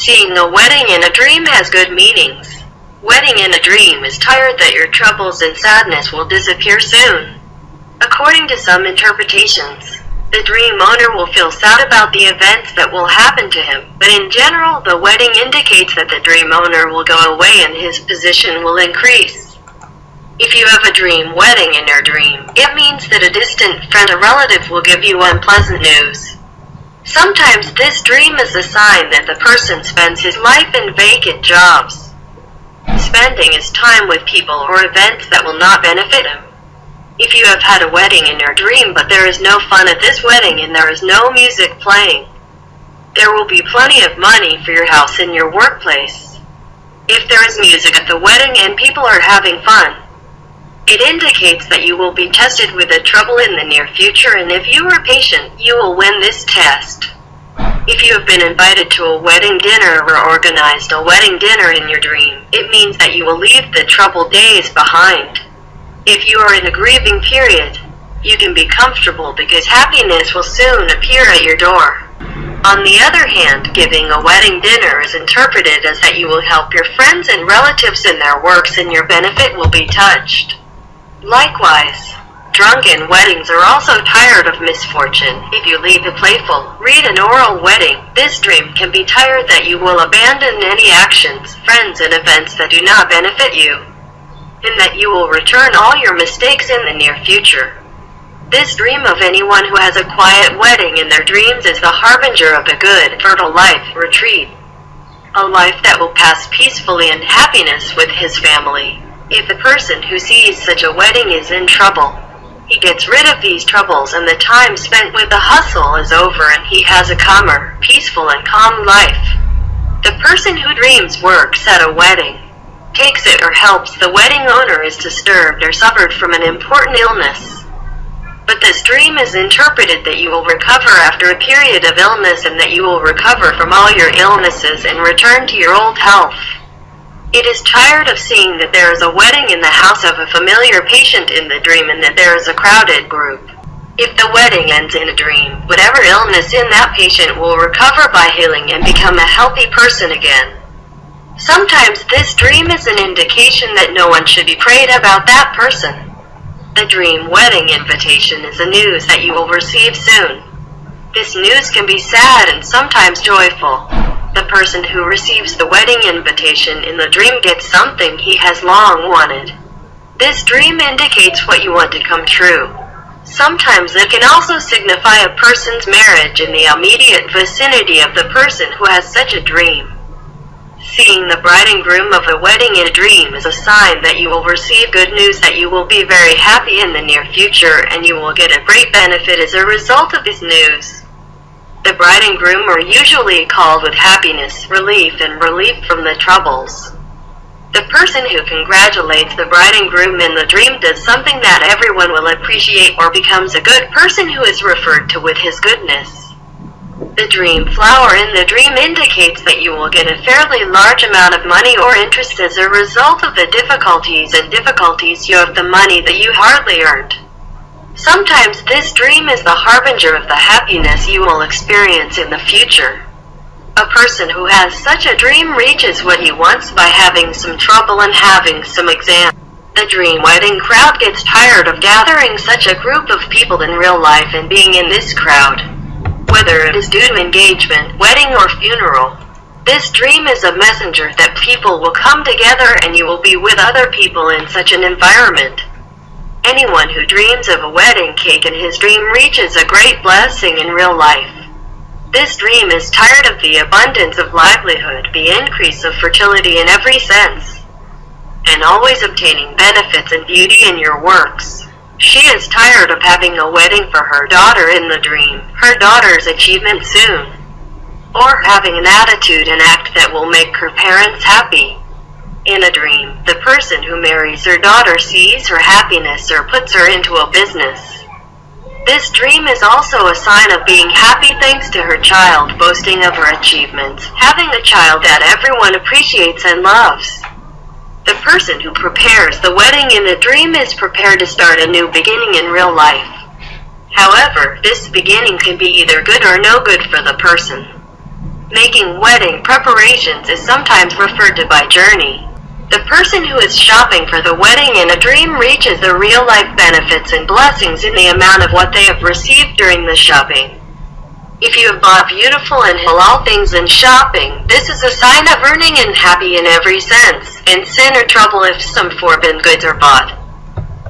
Seeing a wedding in a dream has good meanings. Wedding in a dream is tired that your troubles and sadness will disappear soon. According to some interpretations, the dream owner will feel sad about the events that will happen to him, but in general, the wedding indicates that the dream owner will go away and his position will increase. If you have a dream wedding in your dream, it means that a distant friend or relative will give you unpleasant news. Sometimes this dream is a sign that the person spends his life in vacant jobs, spending his time with people or events that will not benefit him. If you have had a wedding in your dream but there is no fun at this wedding and there is no music playing, there will be plenty of money for your house and your workplace. If there is music at the wedding and people are having fun, it indicates that you will be tested with a trouble in the near future and if you are patient, you will win this test. If you have been invited to a wedding dinner or organized a wedding dinner in your dream, it means that you will leave the troubled days behind. If you are in a grieving period, you can be comfortable because happiness will soon appear at your door. On the other hand, giving a wedding dinner is interpreted as that you will help your friends and relatives in their works and your benefit will be touched. Likewise, drunken weddings are also tired of misfortune. If you lead a playful, read an oral wedding, this dream can be tired that you will abandon any actions, friends and events that do not benefit you, and that you will return all your mistakes in the near future. This dream of anyone who has a quiet wedding in their dreams is the harbinger of a good, fertile life, retreat. A life that will pass peacefully in happiness with his family. If the person who sees such a wedding is in trouble, he gets rid of these troubles and the time spent with the hustle is over and he has a calmer, peaceful and calm life. The person who dreams works at a wedding, takes it or helps the wedding owner is disturbed or suffered from an important illness. But this dream is interpreted that you will recover after a period of illness and that you will recover from all your illnesses and return to your old health. It is tired of seeing that there is a wedding in the house of a familiar patient in the dream and that there is a crowded group. If the wedding ends in a dream, whatever illness in that patient will recover by healing and become a healthy person again. Sometimes this dream is an indication that no one should be prayed about that person. The dream wedding invitation is the news that you will receive soon. This news can be sad and sometimes joyful. The person who receives the wedding invitation in the dream gets something he has long wanted. This dream indicates what you want to come true. Sometimes it can also signify a person's marriage in the immediate vicinity of the person who has such a dream. Seeing the bride and groom of a wedding in a dream is a sign that you will receive good news that you will be very happy in the near future and you will get a great benefit as a result of this news. The bride and groom are usually called with happiness, relief, and relief from the troubles. The person who congratulates the bride and groom in the dream does something that everyone will appreciate or becomes a good person who is referred to with his goodness. The dream flower in the dream indicates that you will get a fairly large amount of money or interest as a result of the difficulties and difficulties you have the money that you hardly earned. Sometimes this dream is the harbinger of the happiness you will experience in the future. A person who has such a dream reaches what he wants by having some trouble and having some exam. The dream wedding crowd gets tired of gathering such a group of people in real life and being in this crowd. Whether it is due to engagement, wedding, or funeral, this dream is a messenger that people will come together and you will be with other people in such an environment. Anyone who dreams of a wedding cake in his dream reaches a great blessing in real life. This dream is tired of the abundance of livelihood, the increase of fertility in every sense, and always obtaining benefits and beauty in your works. She is tired of having a wedding for her daughter in the dream, her daughter's achievement soon, or having an attitude and act that will make her parents happy. In a dream, the person who marries her daughter sees her happiness or puts her into a business. This dream is also a sign of being happy thanks to her child boasting of her achievements, having a child that everyone appreciates and loves. The person who prepares the wedding in the dream is prepared to start a new beginning in real life. However, this beginning can be either good or no good for the person. Making wedding preparations is sometimes referred to by journey. The person who is shopping for the wedding in a dream reaches the real life benefits and blessings in the amount of what they have received during the shopping. If you have bought beautiful and halal things in shopping, this is a sign of earning and happy in every sense, and sin or trouble if some forbidden goods are bought.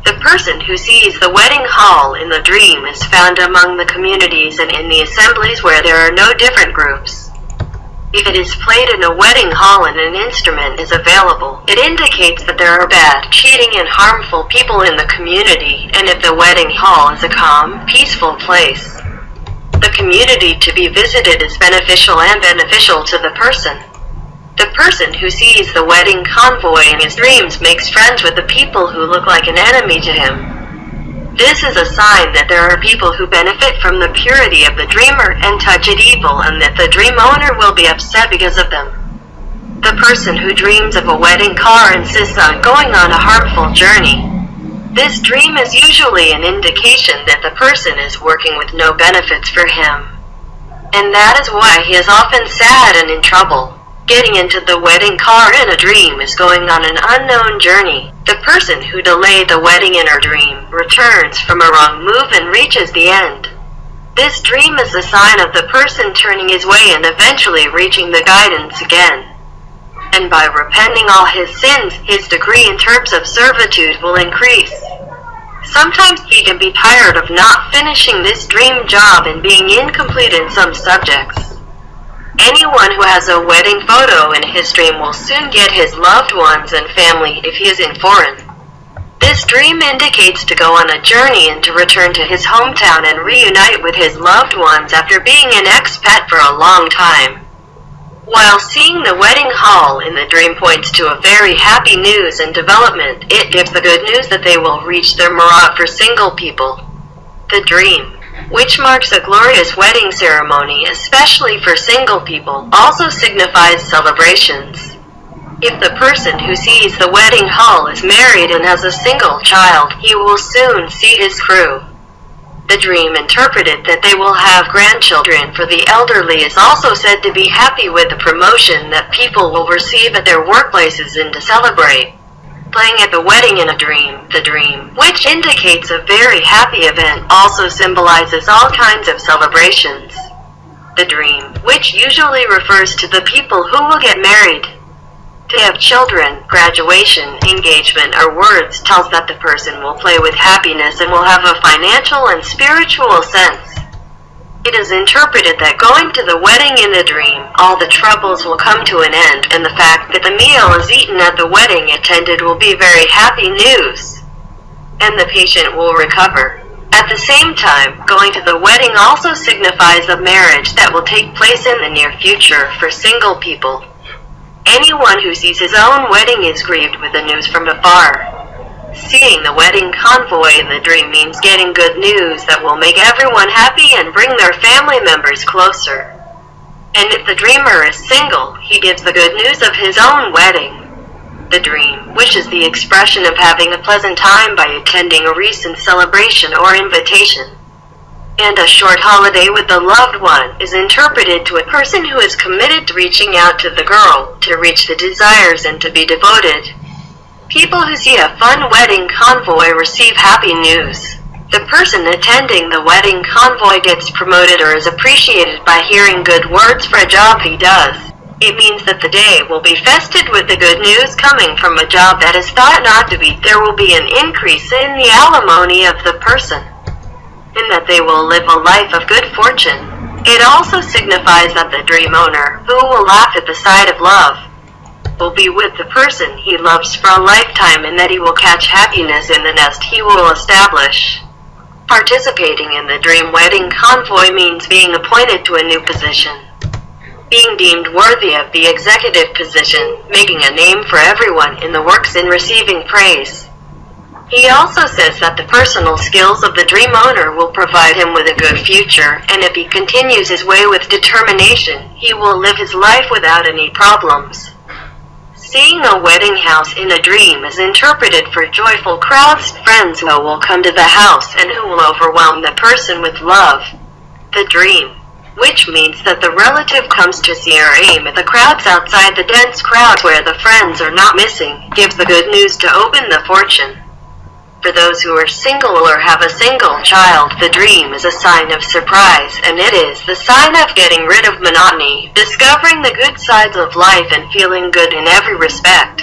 The person who sees the wedding hall in the dream is found among the communities and in the assemblies where there are no different groups. If it is played in a wedding hall and an instrument is available, it indicates that there are bad, cheating and harmful people in the community, and if the wedding hall is a calm, peaceful place, the community to be visited is beneficial and beneficial to the person. The person who sees the wedding convoy in his dreams makes friends with the people who look like an enemy to him. This is a sign that there are people who benefit from the purity of the dreamer and touch it evil and that the dream owner will be upset because of them. The person who dreams of a wedding car insists on going on a harmful journey. This dream is usually an indication that the person is working with no benefits for him. And that is why he is often sad and in trouble. Getting into the wedding car in a dream is going on an unknown journey. The person who delayed the wedding in her dream returns from a wrong move and reaches the end. This dream is a sign of the person turning his way and eventually reaching the guidance again. And by repenting all his sins, his degree in terms of servitude will increase. Sometimes he can be tired of not finishing this dream job and being incomplete in some subjects. Anyone who has a wedding photo in his dream will soon get his loved ones and family if he is in foreign. This dream indicates to go on a journey and to return to his hometown and reunite with his loved ones after being an expat for a long time. While seeing the wedding hall in the dream points to a very happy news and development, it gives the good news that they will reach their murat for single people. The dream which marks a glorious wedding ceremony, especially for single people, also signifies celebrations. If the person who sees the wedding hall is married and has a single child, he will soon see his crew. The dream interpreted that they will have grandchildren for the elderly is also said to be happy with the promotion that people will receive at their workplaces and to celebrate playing at the wedding in a dream, the dream, which indicates a very happy event, also symbolizes all kinds of celebrations. The dream, which usually refers to the people who will get married. To have children, graduation, engagement, or words tells that the person will play with happiness and will have a financial and spiritual sense. It is interpreted that going to the wedding in a dream, all the troubles will come to an end, and the fact that the meal is eaten at the wedding attended will be very happy news. And the patient will recover. At the same time, going to the wedding also signifies a marriage that will take place in the near future for single people. Anyone who sees his own wedding is grieved with the news from afar. Seeing the wedding convoy in the dream means getting good news that will make everyone happy and bring their family members closer. And if the dreamer is single, he gives the good news of his own wedding. The dream, which is the expression of having a pleasant time by attending a recent celebration or invitation. And a short holiday with the loved one is interpreted to a person who is committed to reaching out to the girl, to reach the desires and to be devoted. People who see a fun wedding convoy receive happy news. The person attending the wedding convoy gets promoted or is appreciated by hearing good words for a job he does. It means that the day will be fested with the good news coming from a job that is thought not to be. There will be an increase in the alimony of the person, and that they will live a life of good fortune. It also signifies that the dream owner, who will laugh at the sight of love, will be with the person he loves for a lifetime and that he will catch happiness in the nest he will establish. Participating in the dream wedding convoy means being appointed to a new position. Being deemed worthy of the executive position, making a name for everyone in the works and receiving praise. He also says that the personal skills of the dream owner will provide him with a good future, and if he continues his way with determination, he will live his life without any problems. Seeing a wedding house in a dream is interpreted for joyful crowds, friends who will come to the house and who will overwhelm the person with love. The dream, which means that the relative comes to see her aim at the crowds outside the dense crowd where the friends are not missing, gives the good news to open the fortune. For those who are single or have a single child, the dream is a sign of surprise, and it is the sign of getting rid of monotony, discovering the good sides of life and feeling good in every respect.